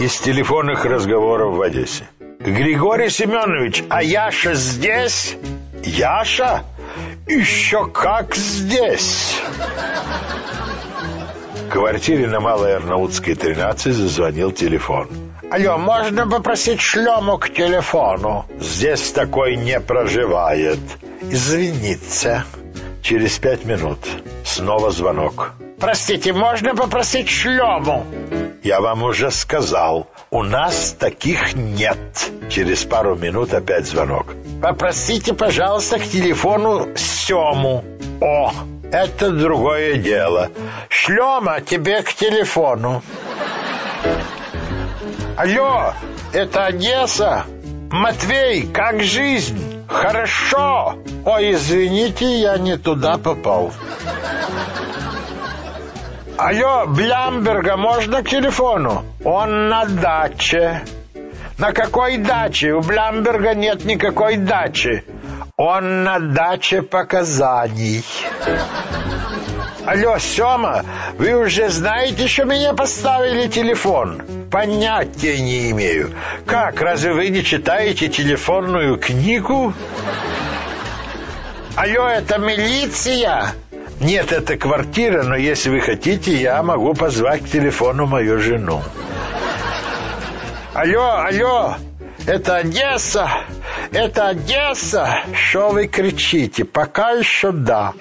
из телефонных разговоров в Одессе. Григорий Семенович, а Яша здесь? Яша? Еще как здесь? В квартире на Малой Арнаутской 13 зазвонил телефон. Алло, можно попросить шлему к телефону? Здесь такой не проживает. Извините. Через пять минут снова звонок. Простите, можно попросить шлему? Я вам уже сказал, у нас таких нет. Через пару минут опять звонок. Попросите, пожалуйста, к телефону Сему. О, это другое дело. Шлема тебе к телефону. Алло, это Одесса? Матвей, как жизнь? Хорошо. Ой, извините, я не туда попал. Алло, Блямберга, можно к телефону? Он на даче. На какой даче? У Блямберга нет никакой дачи. Он на даче показаний. Алло, Сёма, вы уже знаете, что меня поставили телефон? Понятия не имею. Как, разве вы не читаете телефонную книгу? Алло, это милиция? Нет, это квартира, но если вы хотите, я могу позвать к телефону мою жену. Алло, алло, это Одесса, это Одесса. Что вы кричите? Пока еще да.